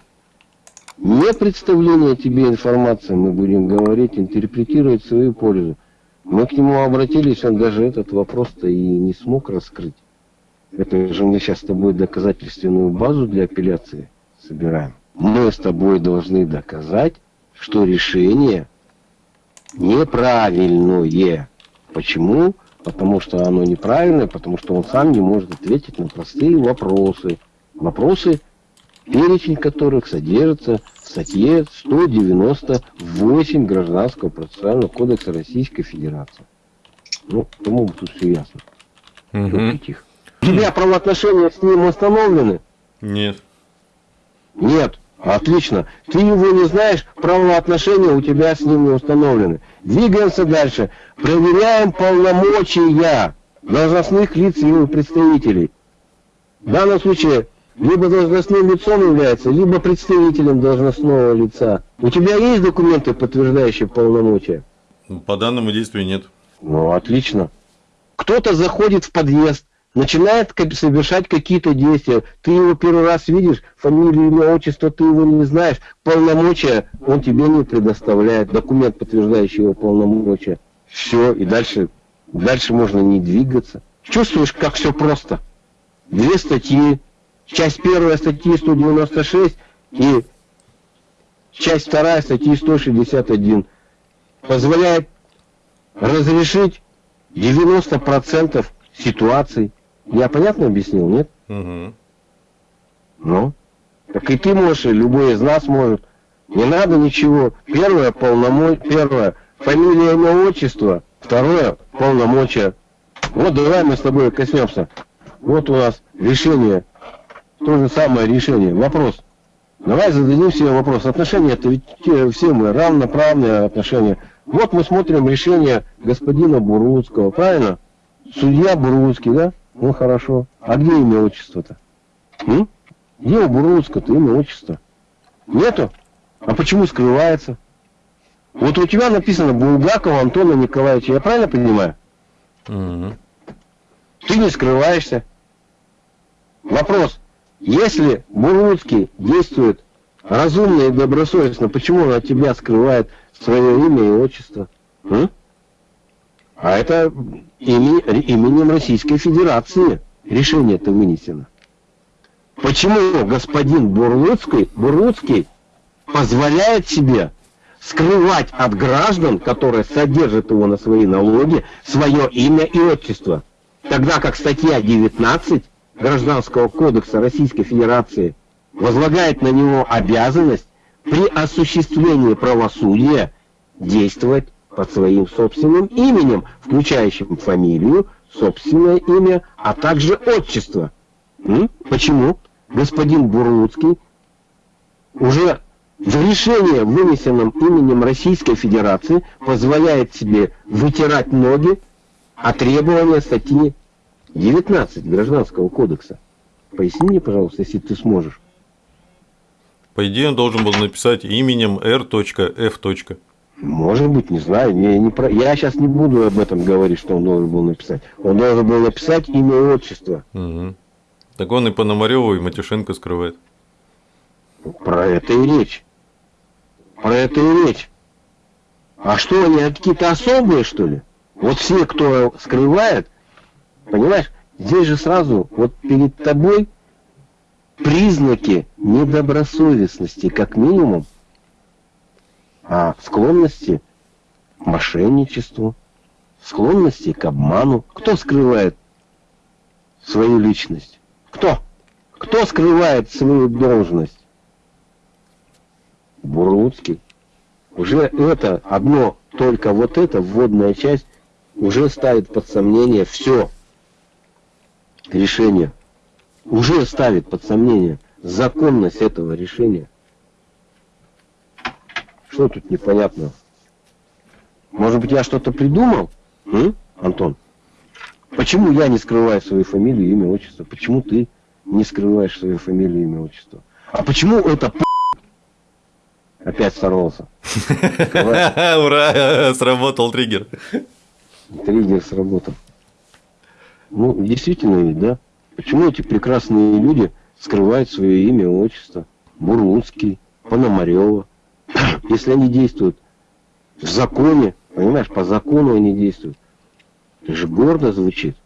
Speaker 1: Не представление тебе информации, мы будем говорить, интерпретировать свою пользу. Мы к нему обратились, он даже этот вопрос-то и не смог раскрыть. Это же мы сейчас с тобой доказательственную базу для апелляции собираем. Мы с тобой должны доказать, что решение неправильное. Почему? Потому что оно неправильное, потому что он сам не может ответить на простые вопросы. Вопросы, перечень которых содержится в статье 198 Гражданского процессуального кодекса Российской Федерации. Ну, по-моему, тут все ясно.
Speaker 2: Мгм.
Speaker 1: Тихо. У тебя правоотношения с ним установлены?
Speaker 2: Нет.
Speaker 1: Нет. Отлично. Ты его не знаешь, правоотношения у тебя с ним не установлены. Двигаемся дальше. Проверяем полномочия должностных лиц и его представителей. В данном случае либо должностным лицом является, либо представителем должностного лица. У тебя есть документы, подтверждающие полномочия?
Speaker 2: По данному действию нет.
Speaker 1: Ну, отлично. Кто-то заходит в подъезд, начинает совершать какие-то действия. Ты его первый раз видишь, фамилию, имя, отчество, ты его не знаешь. Полномочия он тебе не предоставляет. Документ, подтверждающий его полномочия. Все, и дальше, дальше можно не двигаться. Чувствуешь, как все просто? Две статьи. Часть первая статьи 196 и часть вторая статьи 161 позволяет разрешить 90% ситуаций. Я понятно объяснил, нет?
Speaker 2: Мгм.
Speaker 1: Ну. Так и ты можешь, и любой из нас может. Не надо ничего. Первое полномочия, первое фамилия, имя, отчество. Второе полномочия. Вот давай мы с тобой коснемся. Вот у нас решение. То же самое решение. Вопрос. Давай зададим себе вопрос. Отношения это ведь те- все мы равноправные отношения. Вот мы смотрим решение господина Буруцкого, правильно? Судья Буруцкий, да? Ну хорошо. А где имя отчество-то? Где у Буруцкого-то имя отчество? Нету? А почему скрывается? Вот у тебя написано Булгакова Антона Николаевича, я правильно понимаю?
Speaker 2: Мгм.
Speaker 1: Ты не скрываешься. Вопрос. Если Буруцкий действует разумно и добросовестно, почему он от тебя скрывает свое имя и отчество? М? А это именем Российской Федерации решение это вынесено. Почему господин Бурлуцкий, Бурлуцкий позволяет себе скрывать от граждан, которые содержат его на свои налоги, свое имя и отчество? Тогда как статья 19 Гражданского кодекса Российской Федерации возлагает на него обязанность при осуществлении правосудия действовать под своим собственным именем, включающим фамилию, собственное имя, а также отчество. М? Почему господин Бурлуцкий уже в решении, вынесенном именем Российской Федерации, позволяет себе вытирать ноги о требования статьи 19 Гражданского кодекса. Поясни мне, пожалуйста, если ты сможешь.
Speaker 2: По идее, он должен был написать именем R.F.
Speaker 1: Может быть, не знаю. Я, не про... я сейчас не буду об этом говорить, что он должен был написать. Он должен был написать имя и отчество.
Speaker 2: Мгм. Так он и Пономареву, и Матюшенко скрывает.
Speaker 1: Про это и речь. Про это и речь. А что, они какие-то особые, что ли? Вот все, кто скрывает, понимаешь, здесь же сразу, вот перед тобой признаки недобросовестности, как минимум, а склонности к мошенничеству, склонности к обману. Кто скрывает свою личность? Кто? Кто скрывает свою должность? Бурлуцкий. Уже это одно, только вот эта вводная часть уже ставит под сомнение все решение. Уже ставит под сомнение законность этого решения. Что тут непонятного? Может быть, я что-то придумал? М? Антон? Почему я не скрываю свою фамилию, имя, отчество? Почему ты не скрываешь свою фамилию, имя, отчество? А почему это опять сорвался?
Speaker 2: Ура, сработал триггер.
Speaker 1: Триггер сработал. Ну, действительно ведь, да? Почему эти прекрасные люди скрывают свое имя, отчество? Бурлуцкий, Пономарева. Если они действуют в законе, понимаешь, по закону они действуют. Это же гордо звучит.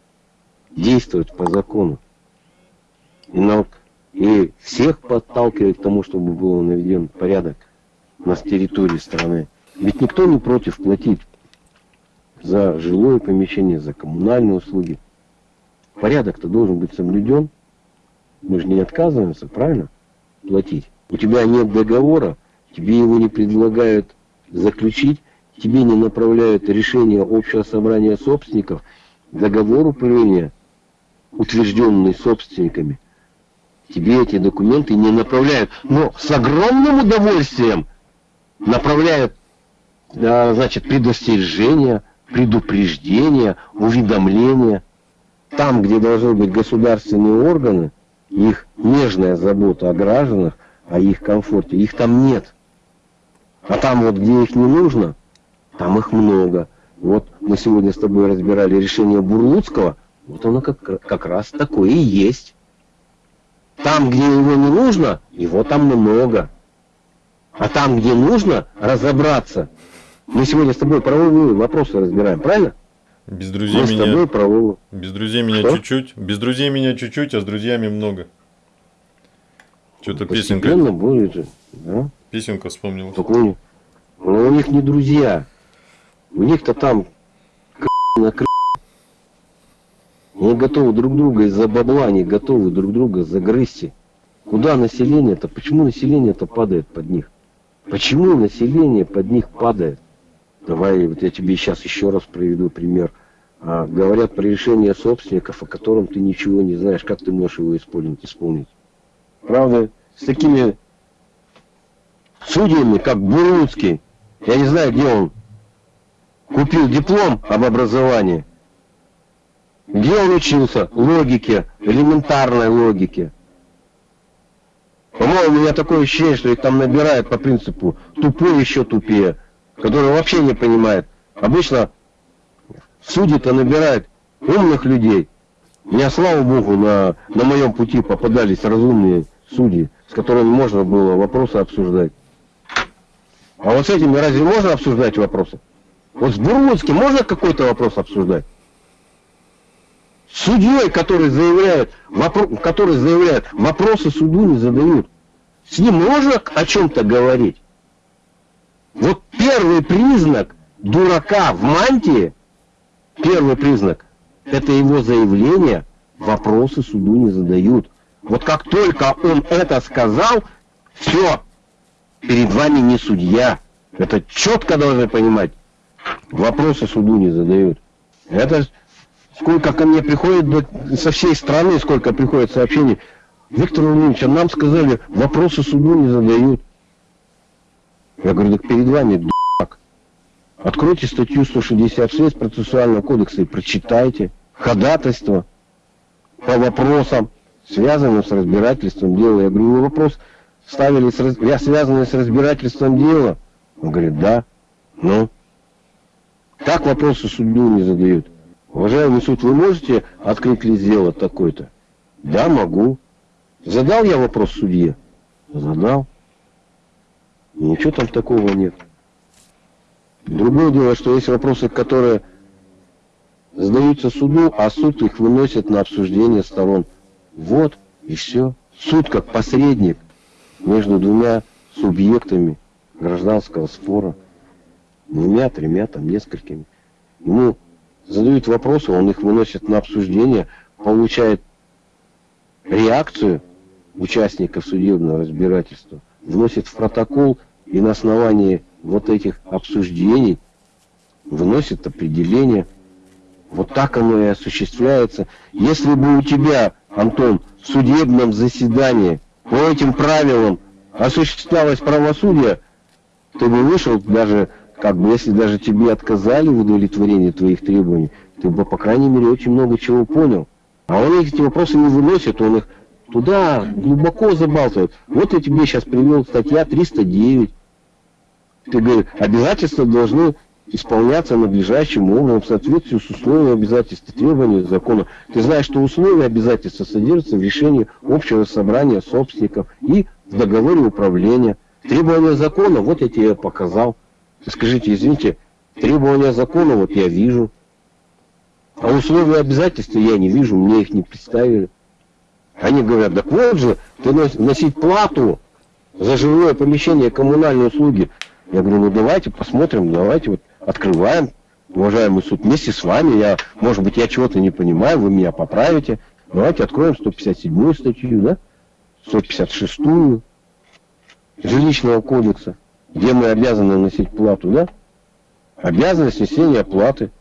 Speaker 1: Действовать по закону. И, на, и всех подталкивает к тому, чтобы был наведен порядок на территории страны. Ведь никто не против платить за жилое помещение, за коммунальные услуги. Порядок-то должен быть соблюден. Мы же не отказываемся, правильно? Платить. У тебя нет договора, тебе его не предлагают заключить, тебе не направляют решение общего собрания собственников, договор управления, утвержденный собственниками, тебе эти документы не направляют. Но с огромным удовольствием направляют, значит, предостережения, предупреждения, уведомления. Там, где должны быть государственные органы, их нежная забота о гражданах, о их комфорте, их там нет. А там вот, где их не нужно, там их много. Вот мы сегодня с тобой разбирали решение Бурлуцкого, вот оно как, как раз такое и есть. Там, где его не нужно, его там много. А там, где нужно разобраться, мы сегодня с тобой правовые вопросы разбираем, правильно?
Speaker 2: Без друзей
Speaker 1: мы
Speaker 2: меня...
Speaker 1: с тобой правовые.
Speaker 2: Без друзей меня чуть-чуть. Без друзей меня чуть-чуть, а с друзьями много. Что-то песенка,
Speaker 1: будет же, да?
Speaker 2: Песенка вспомнилась.
Speaker 1: Только у них, но у них не друзья. У них-то там на Они готовы друг друга из-за бабла, они готовы друг друга загрызть. Куда население-то? Почему население-то падает под них? Почему население под них падает? Давай, вот я тебе сейчас еще раз приведу пример. А, говорят про решение собственников, о котором ты ничего не знаешь. Как ты можешь его исполнить? исполнить? Правда, с такими судьями, как Буруцкий, я не знаю, где он купил диплом об образовании, где он учился логике, элементарной логике. По-моему, у меня такое ощущение, что их там набирают по принципу тупой еще тупее, который вообще не понимает. Обычно судьи-то набирают умных людей. Меня, слава богу, на, на моем пути попадались разумные судьи, с которыми можно было вопросы обсуждать. А вот с этими разве можно обсуждать вопросы? Вот с Бурлуцким можно какой-то вопрос обсуждать? С судьей, который заявляет, вопро- который заявляет, вопросы суду не задают. С ним можно о чем-то говорить? Вот первый признак дурака в мантии, первый признак, это его заявление, вопросы суду не задают. Вот как только он это сказал, все, перед вами не судья. Это четко должны понимать. Вопросы суду не задают. Это сколько ко мне приходит со всей страны, сколько приходит сообщений. Виктор Владимирович, а нам сказали, вопросы суду не задают. Я говорю, так перед вами дурак. Откройте статью 166 процессуального кодекса и прочитайте ходатайство по вопросам, связанным с разбирательством дела. Я говорю, вы вопрос ставили, с, я связанный с разбирательством дела? Он говорит, да. Ну? Так вопросы суду не задают. Уважаемый суд, вы можете открыть лист дела такой-то? Да, могу. Задал я вопрос судье? Задал. Ничего там такого нет. Другое дело, что есть вопросы, которые задаются суду, а суд их выносит на обсуждение сторон. Вот и все. Суд как посредник между двумя субъектами гражданского спора. Двумя, тремя, там, несколькими. Ему задают вопросы, он их выносит на обсуждение, получает реакцию участников судебного разбирательства, вносит в протокол и на основании вот этих обсуждений выносит определение. Вот так оно и осуществляется. Если бы у тебя, Антон, в судебном заседании по этим правилам осуществлялось правосудие, ты бы вышел даже, как бы, если даже тебе отказали в удовлетворении твоих требований, ты бы, по крайней мере, очень много чего понял. А он эти вопросы не выносит, он их туда глубоко забалтывает. Вот я тебе сейчас привел статья 309. Ты говоришь, обязательства должны исполняться надлежащим образом в соответствии с условиями обязательств и требований закона. Ты знаешь, что условия обязательства содержатся в решении общего собрания собственников и в договоре управления. Требования закона, вот я тебе показал. Скажите, извините, требования закона вот я вижу. А условия обязательств я не вижу, мне их не представили. Они говорят, так вот же, ты носить плату за жилое помещение коммунальные услуги. Я говорю, ну давайте посмотрим, давайте вот открываем, уважаемый суд, вместе с вами, я, может быть, я чего-то не понимаю, вы меня поправите. Давайте откроем 157 статью, да? 156 жилищного кодекса, где мы обязаны носить плату, да? Обязанность несения платы.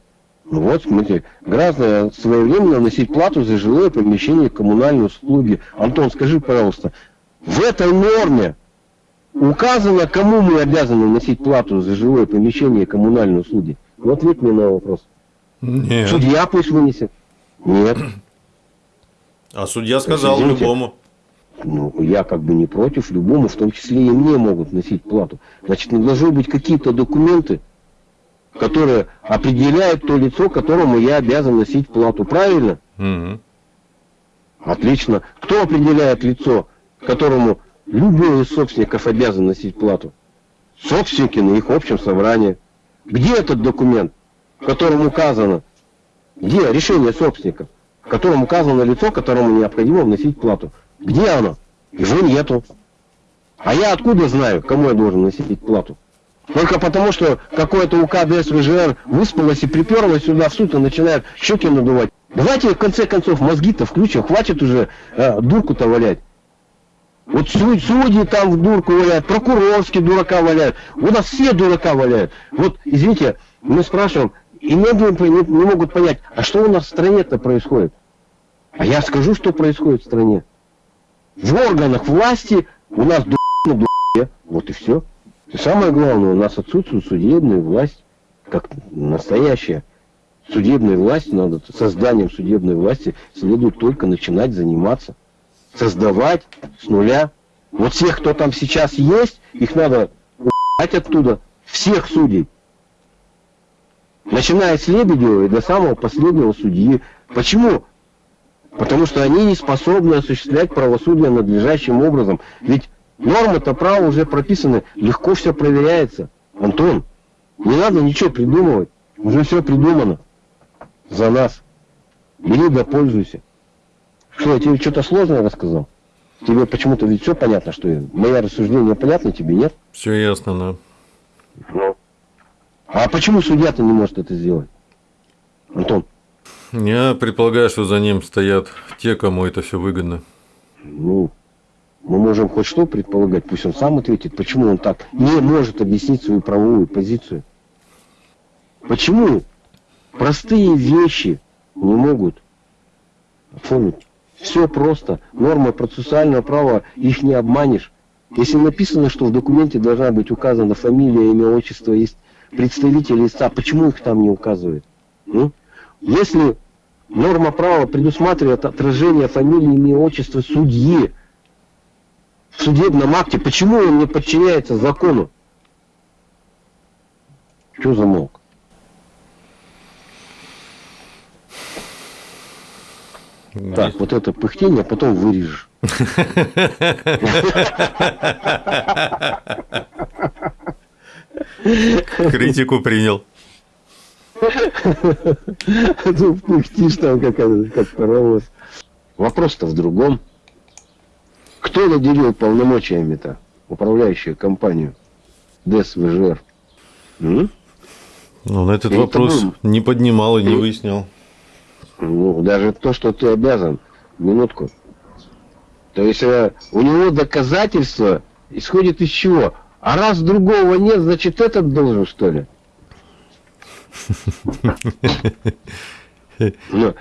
Speaker 1: Ну вот, смотрите, граждане своевременно носить плату за жилое помещение коммунальные услуги. Антон, скажи, пожалуйста, в этой норме указано, кому мы обязаны носить плату за жилое помещение и коммунальные услуги? Ну, ответь мне на вопрос.
Speaker 2: Нет.
Speaker 1: Судья пусть вынесет. Нет.
Speaker 2: А судья сказал
Speaker 1: Извините.
Speaker 2: любому.
Speaker 1: Ну, я как бы не против, любому, в том числе и мне могут носить плату. Значит, не должны быть какие-то документы, которые определяют то лицо, которому я обязан носить плату. Правильно?
Speaker 2: Мгм.
Speaker 1: Отлично. Кто определяет лицо, которому любой из собственников обязан носить плату? Собственники на их общем собрании. Где этот документ, в котором указано, где решение собственников, в котором указано лицо, которому необходимо вносить плату? Где оно? Его нету. А я откуда знаю, кому я должен носить плату? Только потому, что какое-то УК ДСВЖР выспалось и приперлось сюда в суд и начинает щеки надувать. Давайте в конце концов мозги-то включим, хватит уже э, дурку-то валять. Вот суд- судьи там в дурку валяют, прокурорские дурака валяют. У нас все дурака валяют. Вот, извините, мы спрашиваем, и многие не, не могут понять, а что у нас в стране-то происходит? А я скажу, что происходит в стране. В органах власти у нас ду на дуре. Вот и все. И самое главное, у нас отсутствует судебная власть, как настоящая. Судебной власти надо, созданием судебной власти следует только начинать заниматься. Создавать с нуля. Вот всех, кто там сейчас есть, их надо убрать оттуда. Всех судей. Начиная с Лебедева и до самого последнего судьи. Почему? Потому что они не способны осуществлять правосудие надлежащим образом. Ведь нормы-то права уже прописаны, легко все проверяется. Антон, не надо ничего придумывать. Уже все придумано. За нас. Бери да пользуйся. Что, я тебе что-то сложное рассказал? Тебе почему-то ведь все понятно, что я- мои рассуждения понятны, тебе нет?
Speaker 2: Все ясно, да.
Speaker 1: Ну. А почему судья-то не может это сделать? Антон,
Speaker 2: Я предполагаю, что за ним стоят те, кому это все выгодно.
Speaker 1: ну, мы можем хоть что предполагать, пусть он сам ответит, почему он так не может объяснить свою правовую позицию. Почему простые вещи не могут оформить? Все просто. Нормы процессуального права, их не обманешь. Если написано, что в документе должна быть указана фамилия, имя, отчество, есть представители истца, почему их там не указывают? М? Если норма права предусматривает отражение фамилии, имя, отчества судьи в судебном акте, почему он не подчиняется закону? Что замолк? Так, вот это пыхтение потом вырежешь.
Speaker 2: Критику принял.
Speaker 1: Ну, пыхтишь там как, как паровоз. Вопрос-то в другом. Кто наделил полномочиями-то управляющую компанию ДСВЖР? М?
Speaker 2: Ну, на этот
Speaker 1: Я
Speaker 2: вопрос не поднимал и не выяснял.
Speaker 1: Ну, даже то, что ты обязан. Минутку. То есть э, у него доказательства исходит из чего? А раз другого нет, значит этот должен, что ли? Ну,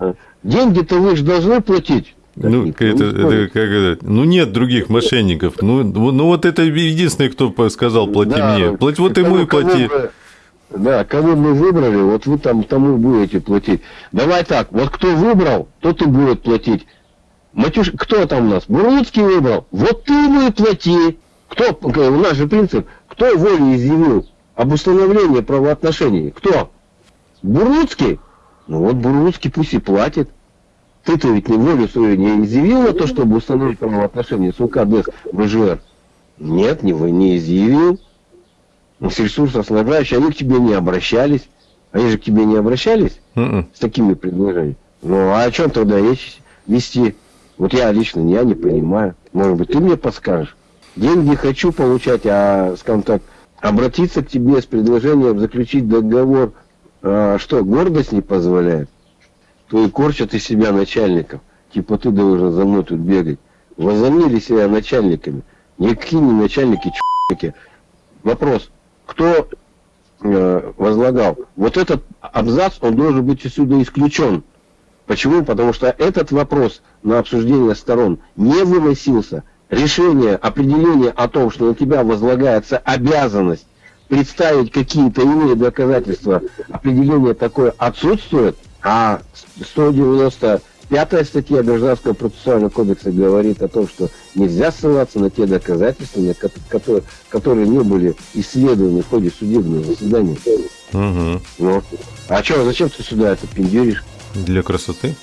Speaker 1: э, Деньги-то вы же должны платить.
Speaker 2: Ну,
Speaker 1: никто
Speaker 2: это, это как это, ну нет других мошенников. Ну, ну, ну, вот это единственный, кто сказал, плати
Speaker 1: Да,
Speaker 2: мне. Плати, вот ему и плати.
Speaker 1: вы- Да, кого мы выбрали, вот вы там тому будете платить. Давай так, вот кто выбрал, тот и будет платить. Матюш, кто там у нас? Бурлуцкий выбрал. Вот ты ему и плати. Кто, у нас же принцип, кто волю изъявил, об установлении правоотношений. Кто? Буруцкий? Ну вот Буруцкий пусть и платит. Ты-то ведь не волю свою не изъявил на то, чтобы установить правоотношения с УК БЖР? Нет, не, не изъявил. Ну, с ресурсоснабжающие, они к тебе не обращались. Они же к тебе не обращались
Speaker 2: М-м.
Speaker 1: с такими предложениями. Ну, а о чем тогда речь вести? Вот я лично, я не понимаю. Может быть, ты мне подскажешь. Деньги хочу получать, а, скажем так, обратиться к тебе с предложением заключить договор, а, что, гордость не позволяет? То и корчат из себя начальников. Типа ты должен за мной тут бегать. Возомнили себя начальниками. Никакие не начальники, чуваки. Вопрос, кто э, возлагал? Вот этот абзац, он должен быть отсюда исключен. Почему? Потому что этот вопрос на обсуждение сторон не выносился. Решение, определение о том, что на тебя возлагается обязанность представить какие-то иные доказательства, определение такое отсутствует, а 195 статья Гражданского процессуального кодекса говорит о том, что нельзя ссылаться на те доказательства, которые, которые не были исследованы в ходе судебного заседания.
Speaker 2: Мгм.
Speaker 1: Ну, а что, зачем ты сюда это пиндюришь?
Speaker 2: Для красоты.